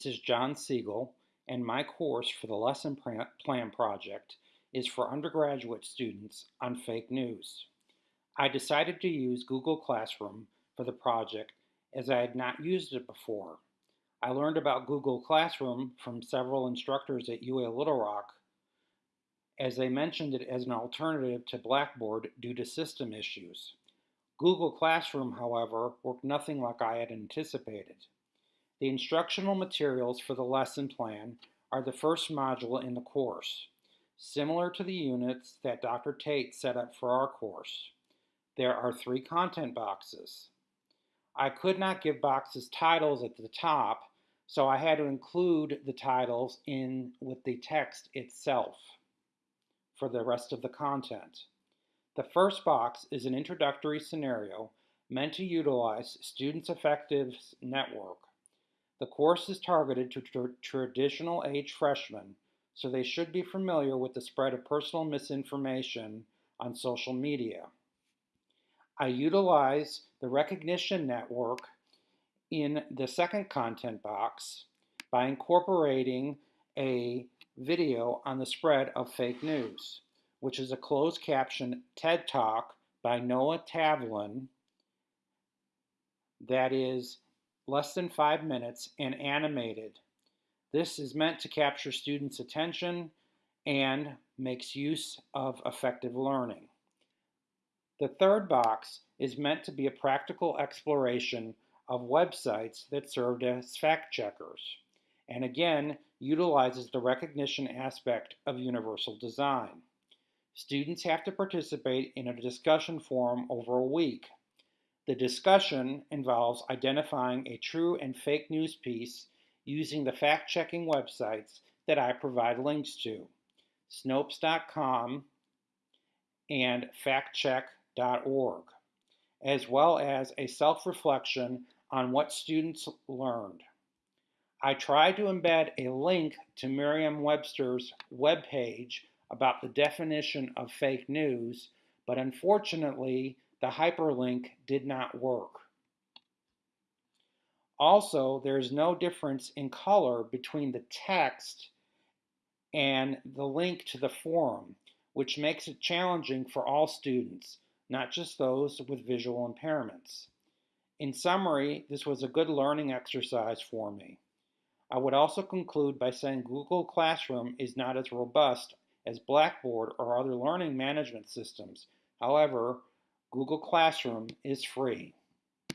This is John Siegel, and my course for the Lesson Plan Project is for undergraduate students on fake news. I decided to use Google Classroom for the project as I had not used it before. I learned about Google Classroom from several instructors at UA Little Rock as they mentioned it as an alternative to Blackboard due to system issues. Google Classroom, however, worked nothing like I had anticipated. The instructional materials for the lesson plan are the first module in the course, similar to the units that Dr. Tate set up for our course. There are three content boxes. I could not give boxes titles at the top, so I had to include the titles in with the text itself for the rest of the content. The first box is an introductory scenario meant to utilize Students Effectives Network the course is targeted to tr traditional age freshmen, so they should be familiar with the spread of personal misinformation on social media. I utilize the recognition network in the second content box by incorporating a video on the spread of fake news, which is a closed caption TED Talk by Noah Tavlin that is less than five minutes, and animated. This is meant to capture students' attention and makes use of effective learning. The third box is meant to be a practical exploration of websites that served as fact checkers, and again utilizes the recognition aspect of universal design. Students have to participate in a discussion forum over a week the discussion involves identifying a true and fake news piece using the fact-checking websites that I provide links to, Snopes.com and factcheck.org, as well as a self-reflection on what students learned. I tried to embed a link to Merriam-Webster's webpage about the definition of fake news, but unfortunately, the hyperlink did not work. Also, there is no difference in color between the text and the link to the forum, which makes it challenging for all students, not just those with visual impairments. In summary, this was a good learning exercise for me. I would also conclude by saying Google Classroom is not as robust as Blackboard or other learning management systems. However, Google Classroom is free.